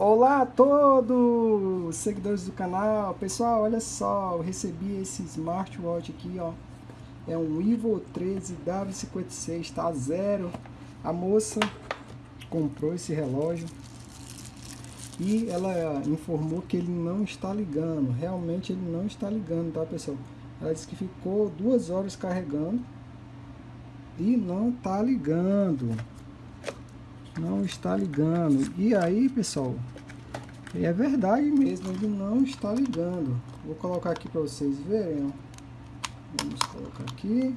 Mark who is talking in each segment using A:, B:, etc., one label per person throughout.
A: Olá a todos seguidores do canal, pessoal, olha só, eu recebi esse smartwatch aqui, ó, é um Ivo 13 W56, tá zero, a moça comprou esse relógio e ela informou que ele não está ligando, realmente ele não está ligando, tá pessoal, ela disse que ficou duas horas carregando e não está ligando, não está ligando. E aí, pessoal, é verdade mesmo, ele não está ligando. Vou colocar aqui para vocês verem. Vamos colocar aqui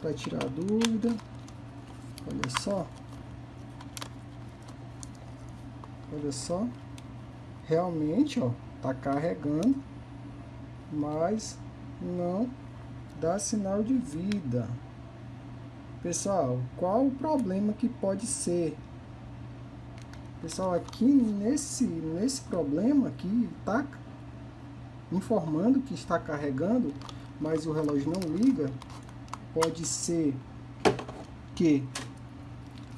A: para tirar a dúvida. Olha só. Olha só. Realmente, ó, tá carregando, mas não dá sinal de vida. Pessoal, qual o problema que pode ser? Pessoal, aqui nesse, nesse problema aqui, tá informando que está carregando, mas o relógio não liga, pode ser que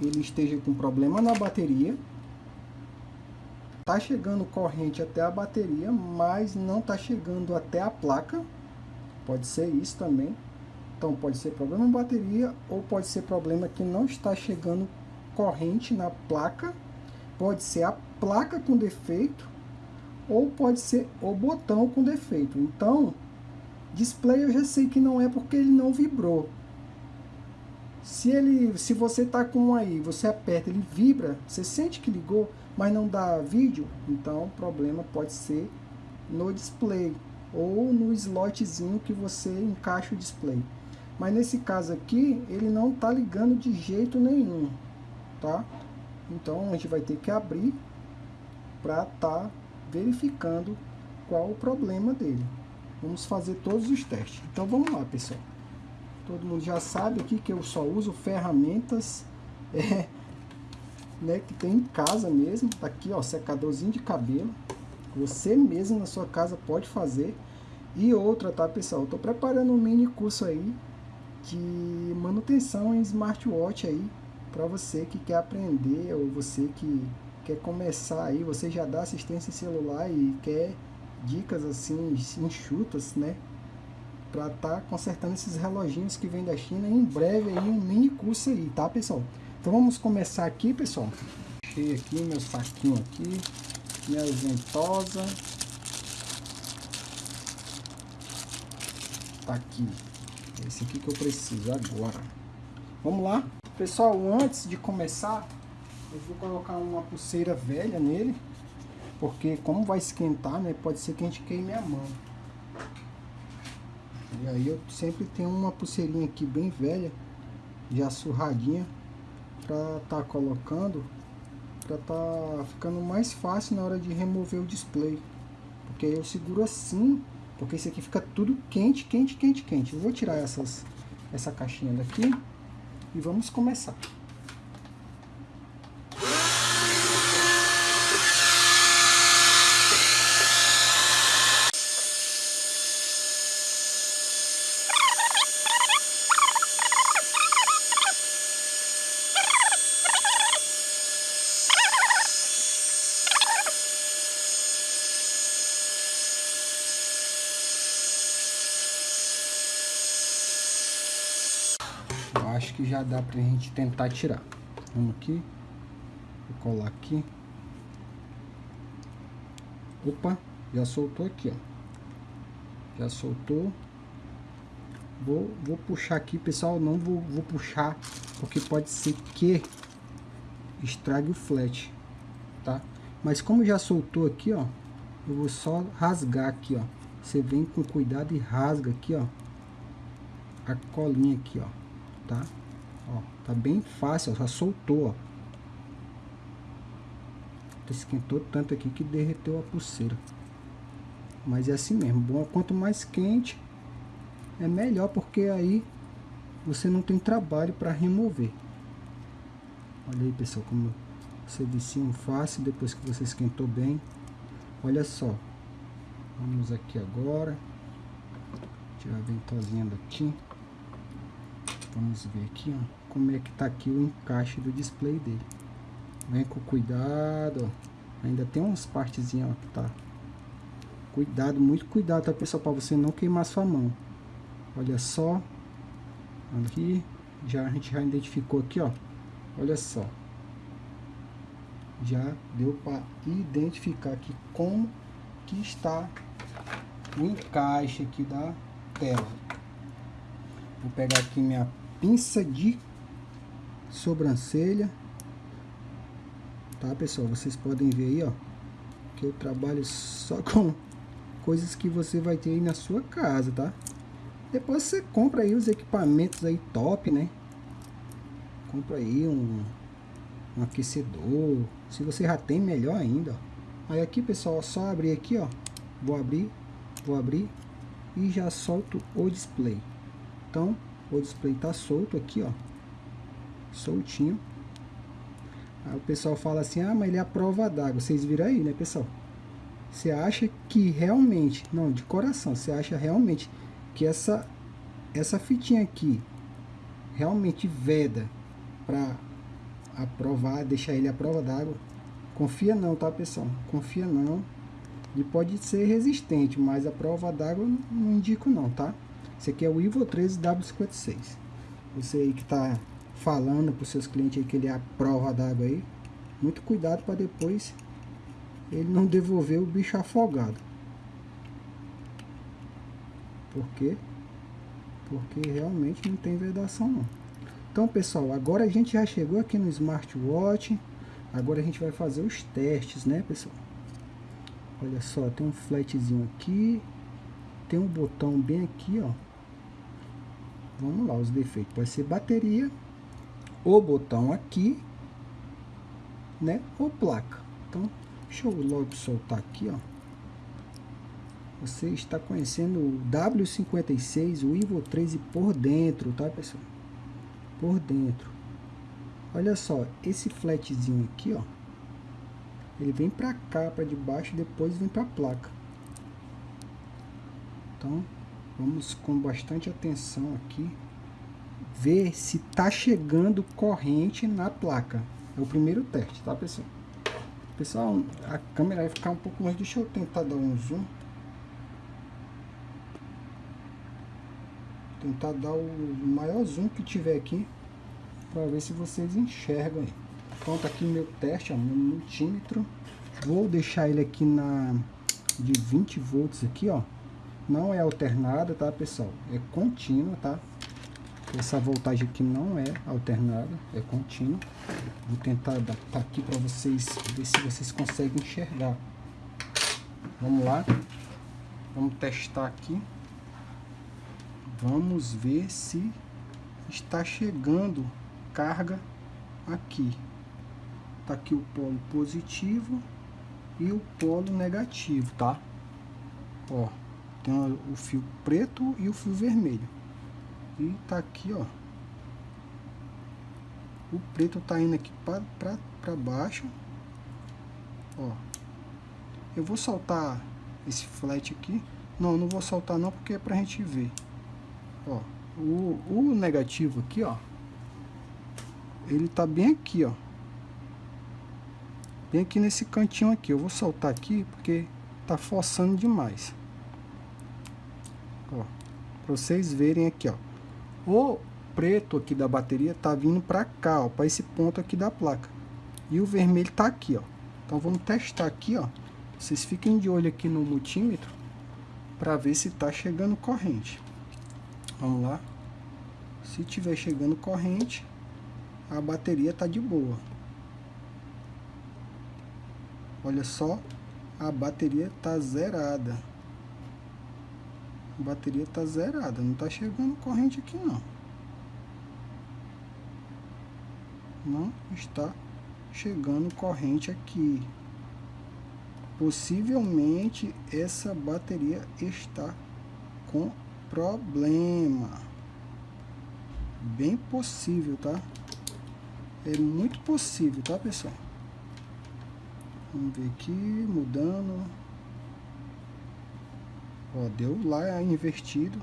A: ele esteja com problema na bateria, tá chegando corrente até a bateria, mas não tá chegando até a placa, pode ser isso também. Então pode ser problema na bateria ou pode ser problema que não está chegando corrente na placa. Pode ser a placa com defeito ou pode ser o botão com defeito. Então, display eu já sei que não é porque ele não vibrou. Se ele, se você tá com um aí, você aperta, ele vibra, você sente que ligou, mas não dá vídeo, então o problema pode ser no display ou no slotzinho que você encaixa o display. Mas nesse caso aqui, ele não está ligando de jeito nenhum, tá? Então a gente vai ter que abrir para tá verificando qual o problema dele. Vamos fazer todos os testes. Então vamos lá, pessoal. Todo mundo já sabe aqui que eu só uso ferramentas é, né, que tem em casa mesmo. Tá aqui, ó, secadorzinho de cabelo. Você mesmo na sua casa pode fazer. E outra, tá, pessoal? Eu tô preparando um mini curso aí de manutenção em smartwatch aí para você que quer aprender ou você que quer começar aí, você já dá assistência em celular e quer dicas assim enxutas, né? Para estar tá consertando esses reloginhos que vem da China em breve aí um mini curso aí, tá pessoal? Então vamos começar aqui, pessoal. Achei aqui meu saquinho aqui, minha ventosa. Tá aqui. Esse aqui que eu preciso agora. Vamos lá. Pessoal, antes de começar, eu vou colocar uma pulseira velha nele. Porque como vai esquentar, né? Pode ser que a gente queime a mão. E aí eu sempre tenho uma pulseirinha aqui bem velha, já surradinha, pra tá colocando, pra tá ficando mais fácil na hora de remover o display. Porque aí eu seguro assim porque isso aqui fica tudo quente, quente, quente, quente. Eu vou tirar essas, essa caixinha daqui e vamos começar. Acho que já dá pra gente tentar tirar. Vamos aqui. Vou colar aqui. Opa, já soltou aqui, ó. Já soltou. Vou, vou puxar aqui, pessoal. Não vou, vou puxar, porque pode ser que estrague o flat, tá? Mas como já soltou aqui, ó. Eu vou só rasgar aqui, ó. Você vem com cuidado e rasga aqui, ó. A colinha aqui, ó tá? Ó, tá bem fácil, ó, já soltou, ó. Esquentou tanto aqui que derreteu a pulseira. Mas é assim mesmo, bom, quanto mais quente é melhor, porque aí você não tem trabalho para remover. Olha aí, pessoal, como você um fácil depois que você esquentou bem. Olha só. Vamos aqui agora. Tirar a ventosinha daqui. Vamos ver aqui, ó, como é que tá aqui o encaixe do display dele. Vem com cuidado, ó. Ainda tem umas partezinhas, ó, que tá. Cuidado, muito cuidado, tá, pessoal? Pra você não queimar sua mão. Olha só. Aqui. Já, a gente já identificou aqui, ó. Olha só. Já deu para identificar aqui como que está o encaixe aqui da tela. Vou pegar aqui minha pinça de sobrancelha. Tá, pessoal? Vocês podem ver aí, ó. Que eu trabalho só com coisas que você vai ter aí na sua casa, tá? Depois você compra aí os equipamentos aí top, né? Compra aí um, um aquecedor. Se você já tem, melhor ainda. Aí aqui, pessoal, só abrir aqui, ó. Vou abrir, vou abrir e já solto o display. Então, o display tá solto aqui, ó. Soltinho. Aí o pessoal fala assim, ah, mas ele é a prova d'água. Vocês viram aí, né, pessoal? Você acha que realmente, não, de coração, você acha realmente que essa, essa fitinha aqui realmente veda para aprovar, deixar ele à prova d'água? Confia não, tá, pessoal? Confia não. Ele pode ser resistente, mas a prova d'água não indico não, tá? Esse aqui é o Ivo 13W56. Você aí que tá falando para os seus clientes aí que ele é a prova d'água aí, muito cuidado para depois ele não devolver o bicho afogado. Por quê? Porque realmente não tem vedação não. Então pessoal, agora a gente já chegou aqui no smartwatch. Agora a gente vai fazer os testes, né pessoal? Olha só, tem um flatzinho aqui. Tem um botão bem aqui, ó. Vamos lá, os defeitos. Pode ser bateria, o botão aqui, né? Ou placa. Então, deixa eu logo soltar aqui, ó. Você está conhecendo o W56, o Ivo 13 por dentro, tá, pessoal? Por dentro. Olha só, esse flatzinho aqui, ó. Ele vem para cá, para debaixo, depois vem para a placa. Então, vamos com bastante atenção aqui ver se tá chegando corrente na placa. É o primeiro teste, tá, pessoal? Pessoal, a câmera vai ficar um pouco mais. Deixa eu tentar dar um zoom. Tentar dar o maior zoom que tiver aqui. Para ver se vocês enxergam aí. Pronto, aqui meu teste, ó, meu multímetro. Vou deixar ele aqui na de 20 volts aqui, ó. Não é alternada, tá, pessoal? É contínua, tá? Essa voltagem aqui não é alternada, é contínua. Vou tentar adaptar aqui para vocês, ver se vocês conseguem enxergar. Vamos lá. Vamos testar aqui. Vamos ver se está chegando carga aqui. Tá aqui o polo positivo e o polo negativo, tá? Ó, tem o fio preto e o fio vermelho. E tá aqui, ó. O preto tá indo aqui pra baixo. Ó. Eu vou soltar esse flat aqui. Não, não vou soltar não, porque é pra gente ver. Ó. O, o negativo aqui, ó. Ele tá bem aqui, ó. Bem aqui nesse cantinho aqui. Eu vou soltar aqui, porque tá forçando demais. Vocês verem aqui, ó. O preto aqui da bateria tá vindo para cá, ó, para esse ponto aqui da placa. E o vermelho tá aqui, ó. Então vamos testar aqui, ó. Vocês fiquem de olho aqui no multímetro para ver se tá chegando corrente. Vamos lá. Se tiver chegando corrente, a bateria tá de boa. Olha só, a bateria tá zerada. A bateria tá zerada, não tá chegando corrente aqui não. Não está chegando corrente aqui. Possivelmente essa bateria está com problema. Bem possível, tá? É muito possível, tá, pessoal? Vamos ver aqui, mudando. Ó, deu lá invertido.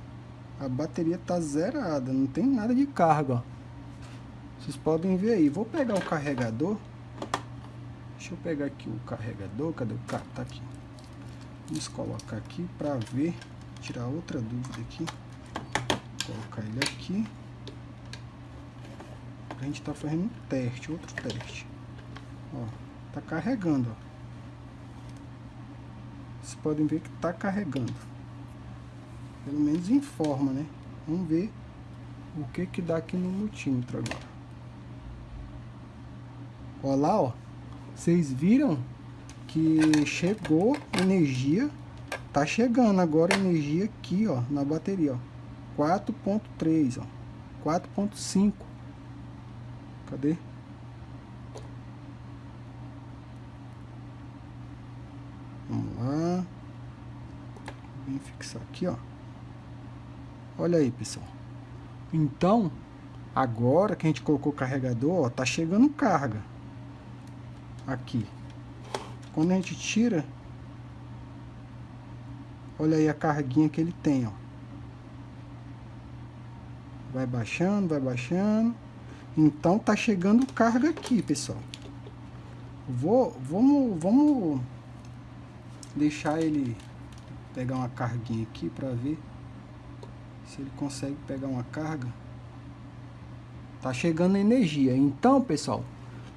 A: A bateria tá zerada, não tem nada de carga. Vocês podem ver aí. Vou pegar o carregador. Deixa eu pegar aqui o carregador. Cadê o carro? Tá aqui. Vamos colocar aqui para ver, tirar outra dúvida aqui. Colocar ele aqui. A gente tá fazendo um teste, outro teste. Ó, tá carregando, ó. Vocês podem ver que tá carregando. Pelo menos informa, né? Vamos ver o que que dá aqui no multímetro agora. Ó lá, ó. Vocês viram que chegou energia. Tá chegando agora energia aqui, ó, na bateria, ó. 4.3, ó. 4.5. Cadê? Vamos lá. Vem fixar aqui, ó. Olha aí, pessoal. Então, agora que a gente colocou o carregador, ó, tá chegando carga. Aqui. Quando a gente tira, olha aí a carguinha que ele tem, ó. Vai baixando, vai baixando. Então tá chegando carga aqui, pessoal. Vou, vamos, vamos deixar ele pegar uma carguinha aqui para ver se ele consegue pegar uma carga. Tá chegando energia. Então, pessoal,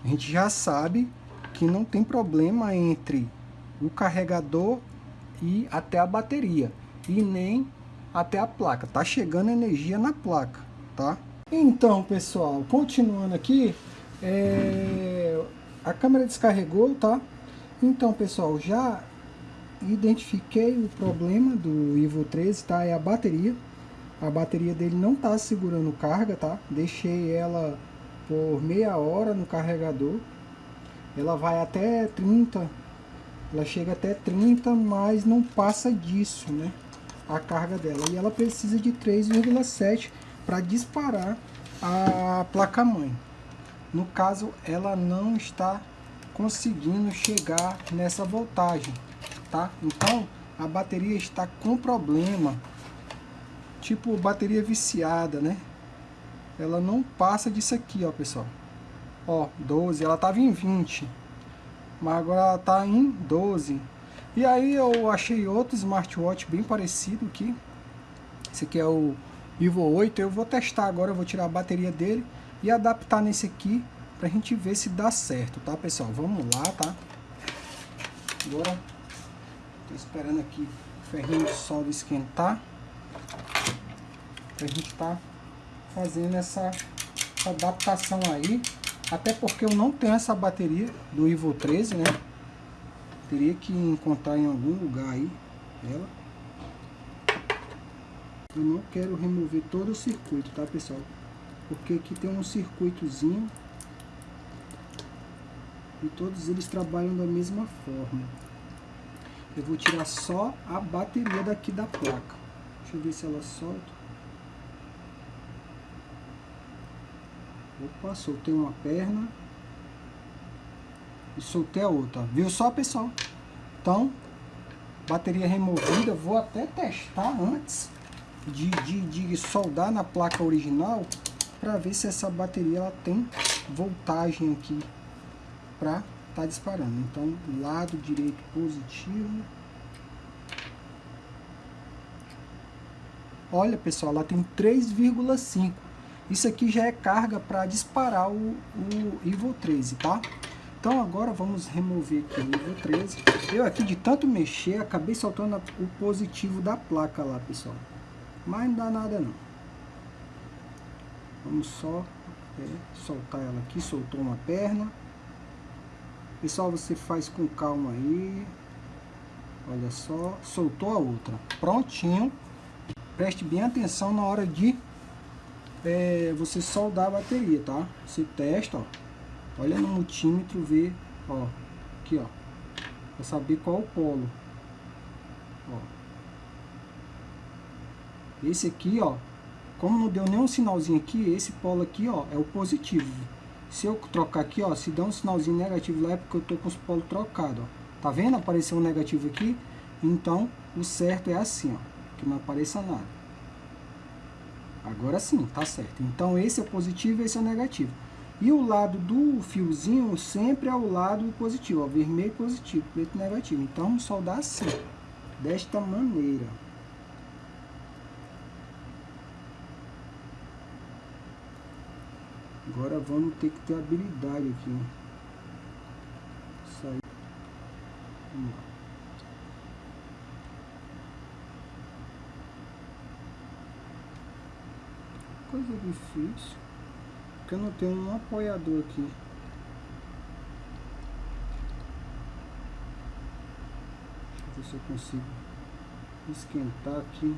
A: a gente já sabe que não tem problema entre o carregador e até a bateria e nem até a placa. Tá chegando energia na placa, tá? Então, pessoal, continuando aqui, é... a câmera descarregou, tá? Então, pessoal, já identifiquei o problema do Ivo 13, tá? É a bateria. A bateria dele não tá segurando carga, tá? Deixei ela por meia hora no carregador ela vai até 30, ela chega até 30, mas não passa disso, né? A carga dela. E ela precisa de 3,7 para disparar a placa-mãe. No caso, ela não está conseguindo chegar nessa voltagem, tá? Então, a bateria está com problema, tipo bateria viciada, né? Ela não passa disso aqui, ó, pessoal. Ó, 12, ela tava em 20. Mas agora ela tá em 12. E aí eu achei outro smartwatch bem parecido aqui. Esse aqui é o Vivo 8. Eu vou testar agora, eu vou tirar a bateria dele e adaptar nesse aqui pra gente ver se dá certo, tá, pessoal? Vamos lá, tá? Agora, tô esperando aqui o ferrinho de solda esquentar. Pra gente tá fazendo essa adaptação aí até porque eu não tenho essa bateria do Ivo 13, né? Teria que encontrar em algum lugar aí ela. Eu não quero remover todo o circuito, tá pessoal? Porque aqui tem um circuitozinho e todos eles trabalham da mesma forma. Eu vou tirar só a bateria daqui da placa. Deixa eu ver se ela solta. Opa, soltei uma perna. E soltei a outra. Viu só, pessoal? Então, bateria removida. Vou até testar antes de, de, de soldar na placa original. Para ver se essa bateria ela tem voltagem aqui. Para tá disparando. Então, lado direito positivo. Olha, pessoal, ela tem 3,5. Isso aqui já é carga para disparar o, o Evo 13, tá? Então agora vamos remover aqui o Evo 13. Eu aqui de tanto mexer, acabei soltando o positivo da placa lá, pessoal. Mas não dá nada não. Vamos só é, soltar ela aqui, soltou uma perna. Pessoal, você faz com calma aí. Olha só, soltou a outra. Prontinho. Preste bem atenção na hora de é, você soldar a bateria, tá? Você testa, ó. Olha no multímetro, vê, ó. Aqui, ó. Pra saber qual o polo. Ó. Esse aqui, ó. Como não deu nenhum sinalzinho aqui, esse polo aqui, ó, é o positivo. Se eu trocar aqui, ó, se der um sinalzinho negativo lá é porque eu tô com os polos trocados, ó. Tá vendo? Apareceu um negativo aqui. Então, o certo é assim, ó. Que não apareça nada. Agora sim, tá certo. Então esse é o positivo e esse é o negativo. E o lado do fiozinho sempre é o lado positivo, ó, vermelho positivo, preto negativo. Então vamos soldar assim, desta maneira. Agora vamos ter que ter habilidade aqui. Sair. Vamos lá. Difícil. Porque eu não tenho um apoiador aqui. Deixa eu ver se eu consigo esquentar aqui.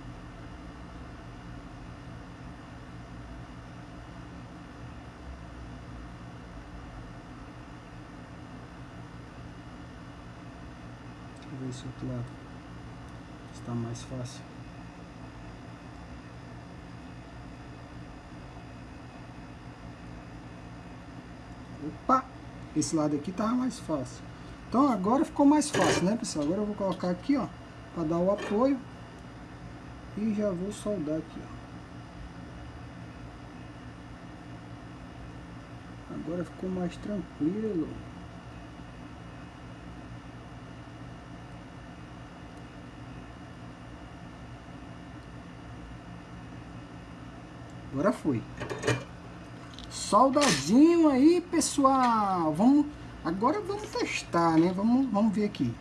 A: ver esse outro lado. Está mais fácil. Opa! Esse lado aqui tava mais fácil. Então agora ficou mais fácil, né pessoal? Agora eu vou colocar aqui, ó, para dar o apoio. E já vou soldar aqui, ó. Agora ficou mais tranquilo. Agora foi. Soldadinho aí, pessoal. Vamos, agora vamos testar, né? Vamos, vamos ver aqui.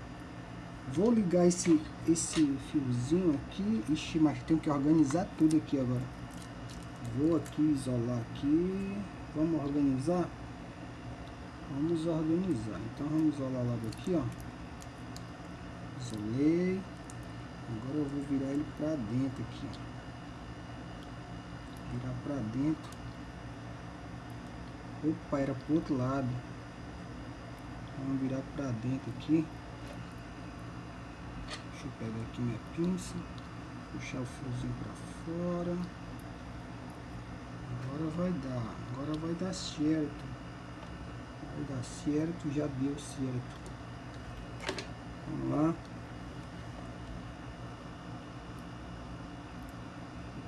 A: Vou ligar esse, esse fiozinho aqui. Ixi, mas tenho que organizar tudo aqui agora. Vou aqui isolar aqui. Vamos organizar? Vamos organizar. Então vamos isolar logo aqui, ó. Isolei. Agora eu vou virar ele pra dentro aqui, virar pra dentro. Opa, era pro outro lado. Vamos virar pra dentro aqui. Deixa eu pegar aqui minha pinça. Puxar o fiozinho pra fora. Agora vai dar. Agora vai dar certo. Vai dar certo. Já deu certo. Vamos lá.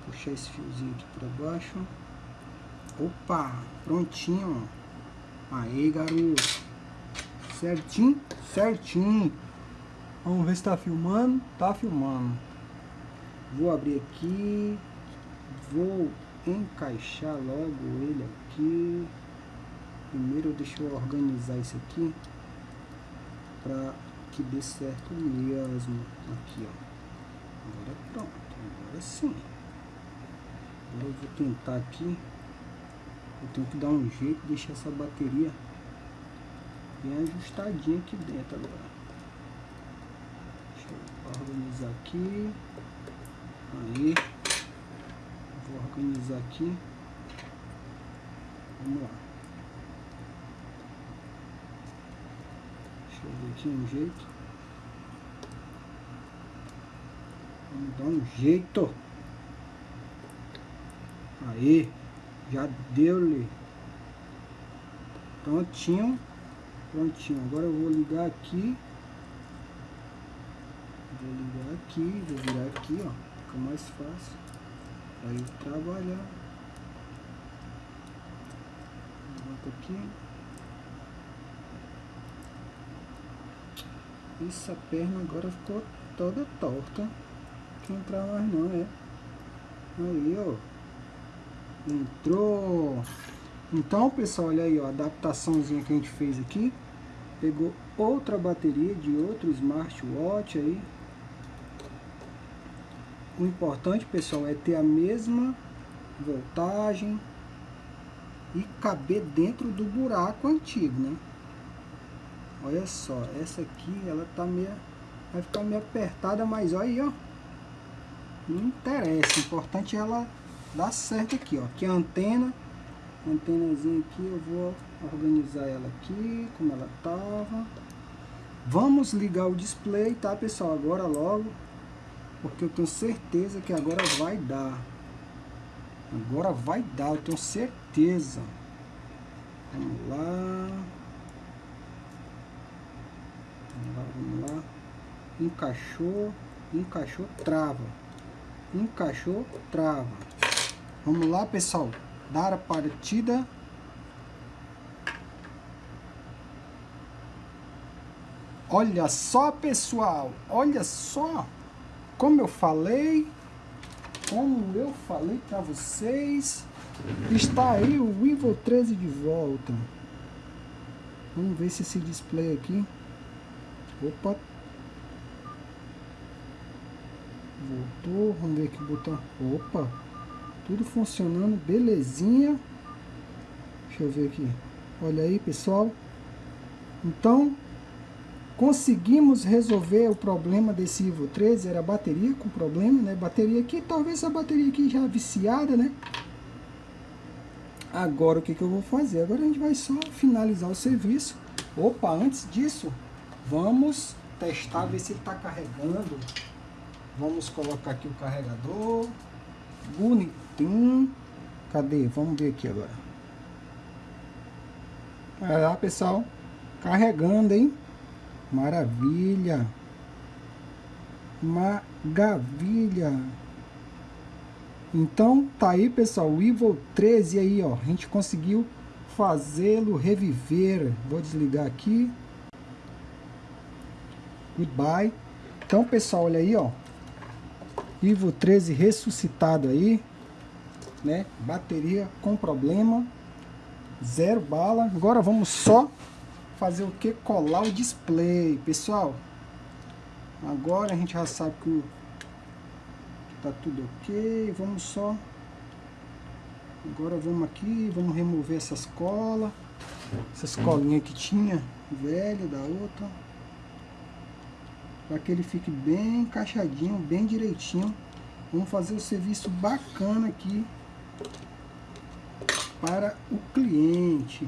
A: puxar esse fiozinho aqui para baixo. Opa, prontinho. Aí, garoto. Certinho? Certinho. Vamos ver se tá filmando. Tá filmando. Vou abrir aqui. Vou encaixar logo ele aqui. Primeiro deixa eu organizar isso aqui. Pra que dê certo mesmo. Aqui, ó. Agora pronto. Agora sim. Agora eu vou tentar aqui. Eu tenho que dar um jeito de deixar essa bateria bem ajustadinha aqui dentro agora. Deixa eu organizar aqui. Aí. Vou organizar aqui. Vamos lá. Deixa eu ver aqui um jeito. Vamos dar um jeito. Aí, já deu-lhe. Prontinho. Prontinho. Agora eu vou ligar aqui. Vou ligar aqui, vou virar aqui, ó. Fica mais fácil. Aí trabalhar. Levanta aqui. Essa perna agora ficou toda torta. Não quer entrar mais não, é. Aí, ó. Entrou. Então, pessoal, olha aí, ó, a adaptaçãozinha que a gente fez aqui. Pegou outra bateria de outro smartwatch aí. O importante, pessoal, é ter a mesma voltagem e caber dentro do buraco antigo, né? Olha só, essa aqui, ela tá meio... Vai ficar meio apertada, mas olha aí, ó. Não interessa, o importante é ela dá certo aqui, ó. Aqui é a antena. Antenazinha aqui, eu vou organizar ela aqui, como ela tava. Vamos ligar o display, tá, pessoal? Agora logo. Porque eu tenho certeza que agora vai dar. Agora vai dar, eu tenho certeza. Vamos lá. Vamos lá, vamos lá. Encaixou, encaixou, trava. Encaixou, trava. Vamos lá, pessoal. Dar a partida. Olha só, pessoal. Olha só. Como eu falei. Como eu falei para vocês. Está aí o Vivo 13 de volta. Vamos ver se esse display aqui. Opa. Voltou. Vamos ver que o botão. Opa. Tudo funcionando, belezinha. Deixa eu ver aqui. Olha aí, pessoal. Então, conseguimos resolver o problema desse Evo 13, era a bateria com problema, né? Bateria aqui, talvez a bateria aqui já viciada, né? Agora o que, que eu vou fazer? Agora a gente vai só finalizar o serviço. Opa, antes disso, vamos testar, ver se ele está carregando. Vamos colocar aqui o carregador. Bonitinho. Cadê? Vamos ver aqui agora. Olha lá, pessoal. Carregando, hein? Maravilha. Maravilha. Então, tá aí, pessoal, o Evil 13 aí, ó. A gente conseguiu fazê-lo reviver. Vou desligar aqui. Goodbye. Então, pessoal, olha aí, ó. Evil 13 ressuscitado aí, né? Bateria com problema. Zero bala. Agora vamos só fazer o que? Colar o display, pessoal. Agora a gente já sabe que tá tudo ok. Vamos só... Agora vamos aqui, vamos remover essas colas. Essas colinhas que tinha, velha da outra. Para que ele fique bem encaixadinho, bem direitinho. Vamos fazer o um serviço bacana aqui para o cliente.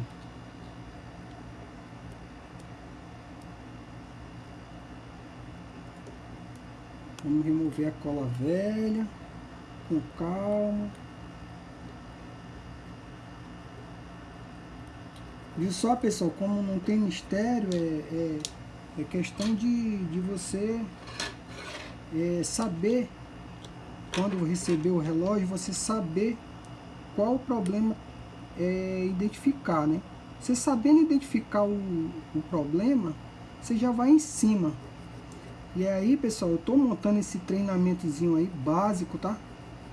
A: Vamos remover a cola velha com calma. Viu só, pessoal, como não tem mistério, é, é, é questão de, de você é, saber, quando receber o relógio, você saber qual o problema é identificar, né? Você sabendo identificar o, o problema, você já vai em cima. E aí, pessoal, eu tô montando esse treinamentozinho aí, básico, tá?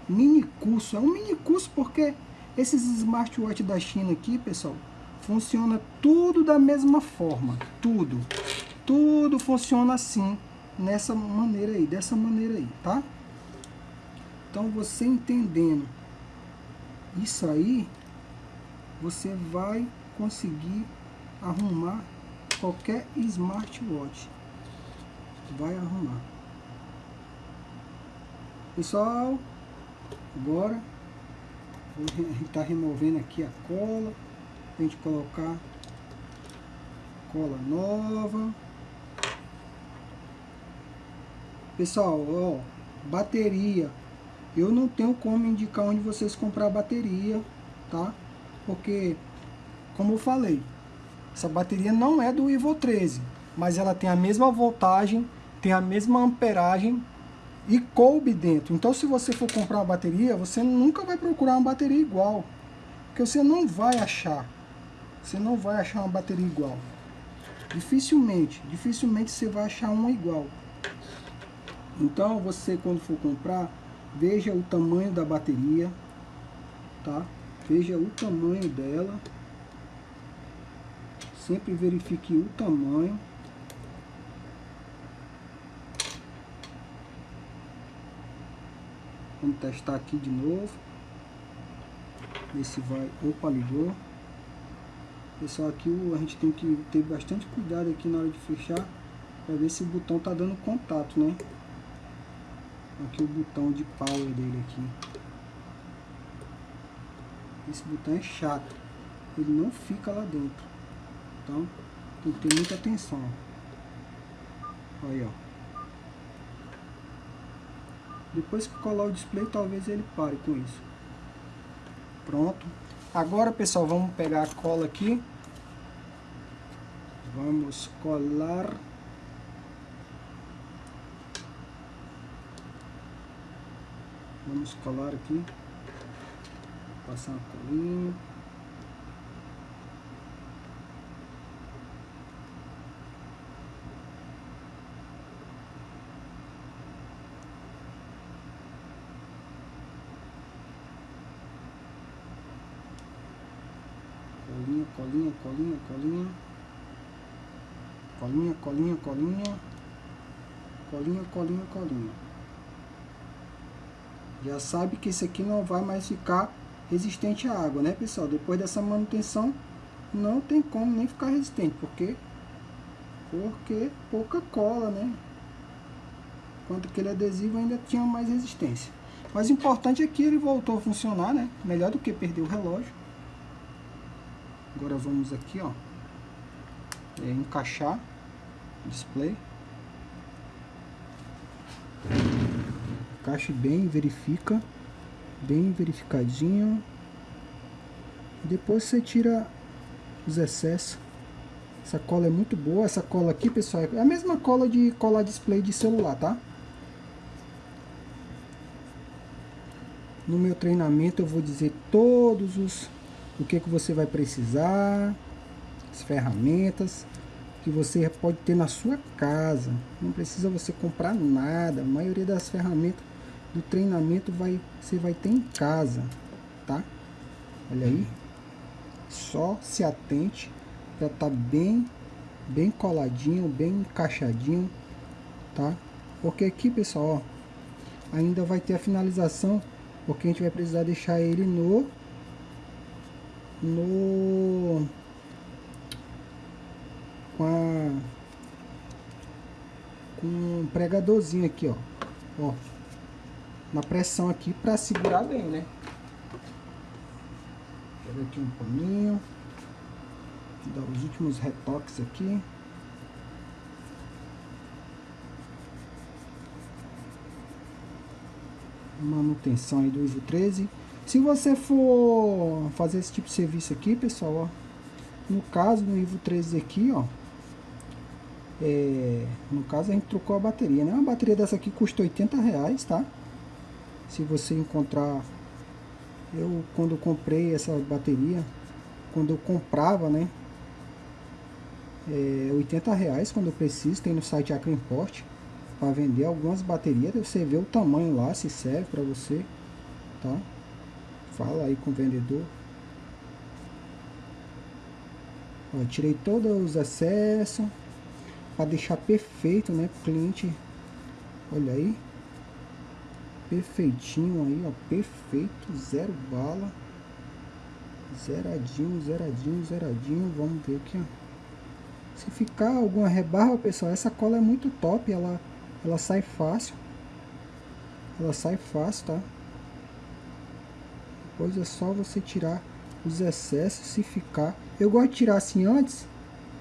A: Mini curso. É um mini curso porque esses smartwatch da China aqui, pessoal, funciona tudo da mesma forma. Tudo. Tudo funciona assim, nessa maneira aí, dessa maneira aí, tá? Então, você entendendo isso aí, você vai conseguir arrumar qualquer smartwatch vai arrumar. Pessoal, agora vou estar tá removendo aqui a cola, a gente colocar cola nova. Pessoal, ó, bateria. Eu não tenho como indicar onde vocês comprar bateria, tá? Porque, como eu falei, essa bateria não é do Ivo 13 mas ela tem a mesma voltagem, tem a mesma amperagem e coube dentro. Então se você for comprar uma bateria, você nunca vai procurar uma bateria igual, porque você não vai achar. Você não vai achar uma bateria igual. Dificilmente, dificilmente você vai achar uma igual. Então você quando for comprar, veja o tamanho da bateria, tá? Veja o tamanho dela. Sempre verifique o tamanho. Vamos testar aqui de novo. Ver se vai... Opa, ligou. Pessoal, aqui a gente tem que ter bastante cuidado aqui na hora de fechar. Para ver se o botão tá dando contato, né? Aqui o botão de power dele aqui. Esse botão é chato. Ele não fica lá dentro. Então, tem que ter muita atenção. Aí, ó. Depois que colar o display, talvez ele pare com isso. Pronto. Agora, pessoal, vamos pegar a cola aqui. Vamos colar. Vamos colar aqui. Passar uma colinha. colinha, colinha, colinha, colinha, colinha, colinha, colinha, colinha, colinha, colinha. Já sabe que esse aqui não vai mais ficar resistente à água, né, pessoal? Depois dessa manutenção, não tem como nem ficar resistente, porque porque pouca cola, né? Enquanto aquele adesivo ainda tinha mais resistência. Mas o importante é que ele voltou a funcionar, né? Melhor do que perder o relógio. Agora vamos aqui, ó. É, encaixar o display. Encaixe bem, verifica. Bem verificadinho. Depois você tira os excessos. Essa cola é muito boa. Essa cola aqui, pessoal, é a mesma cola de colar display de celular, tá? No meu treinamento eu vou dizer todos os o que que você vai precisar, as ferramentas que você pode ter na sua casa. Não precisa você comprar nada. A maioria das ferramentas do treinamento vai você vai ter em casa, tá? Olha aí. Só se atente para estar tá bem bem coladinho, bem encaixadinho, tá? Porque aqui, pessoal, ó, ainda vai ter a finalização porque a gente vai precisar deixar ele no no com a com um pregadorzinho aqui ó ó na pressão aqui para segurar bem né Pega aqui um paninho dar os últimos retoques aqui manutenção aí do Ivo 13. Se você for fazer esse tipo de serviço aqui, pessoal, ó, no caso do Ivo 13 aqui, ó, é, no caso a gente trocou a bateria, né? Uma bateria dessa aqui custa 80 reais, tá? Se você encontrar, eu quando comprei essa bateria, quando eu comprava, né? É 80 reais quando eu preciso, tem no site Acroimport para vender algumas baterias, você vê o tamanho lá, se serve para você, tá? Fala aí com o vendedor. Ó, tirei todos os excessos para deixar perfeito, né, pro cliente. Olha aí. Perfeitinho aí, ó, perfeito, zero bala. Zeradinho, zeradinho, zeradinho. Vamos ver aqui, ó. Se ficar alguma rebarba, pessoal, essa cola é muito top, ela ela sai fácil. Ela sai fácil, tá? Depois é só você tirar os excessos se ficar. Eu gosto de tirar assim antes,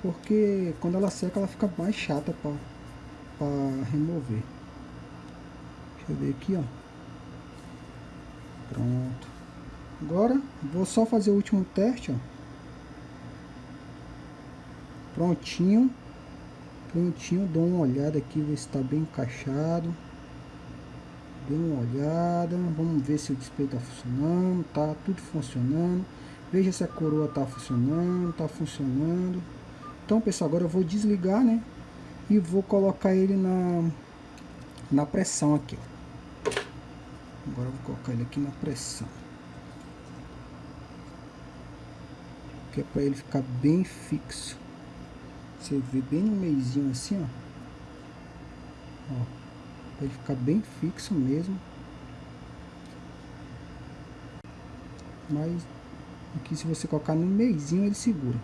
A: porque quando ela seca ela fica mais chata para remover. Deixa eu ver aqui, ó. Pronto. Agora vou só fazer o último teste, ó. Prontinho. Prontinho, dou uma olhada aqui, ver se está bem encaixado. Dê uma olhada, vamos ver se o display está funcionando, tá tudo funcionando. Veja se a coroa está funcionando, está funcionando. Então, pessoal, agora eu vou desligar, né? E vou colocar ele na, na pressão aqui, ó. Agora eu vou colocar ele aqui na pressão. Que é para ele ficar bem fixo. Você vê bem no meizinho assim, ó. Ó. Pra ele ficar bem fixo mesmo. Mas aqui se você colocar no meizinho ele segura.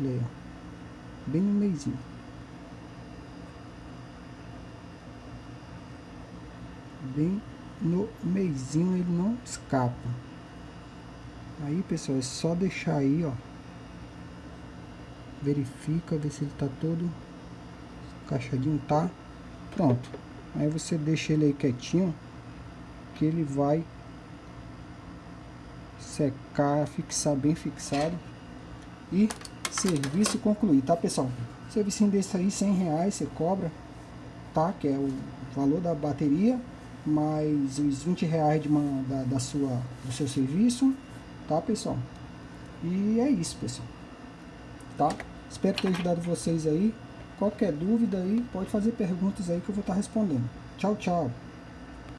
A: Olha aí, ó. Bem no meizinho. Bem no meizinho ele não escapa. Aí pessoal, é só deixar aí, ó verifica, ver se ele tá todo encaixadinho, tá? Pronto. Aí você deixa ele aí quietinho, que ele vai secar, fixar bem fixado e serviço concluído, tá pessoal? Serviço desse aí, 100 reais você cobra, tá? Que é o valor da bateria, mais os 20 reais de uma, da, da sua, do seu serviço, tá pessoal? E é isso pessoal, tá? Espero ter ajudado vocês aí. Qualquer dúvida aí, pode fazer perguntas aí que eu vou estar respondendo. Tchau, tchau.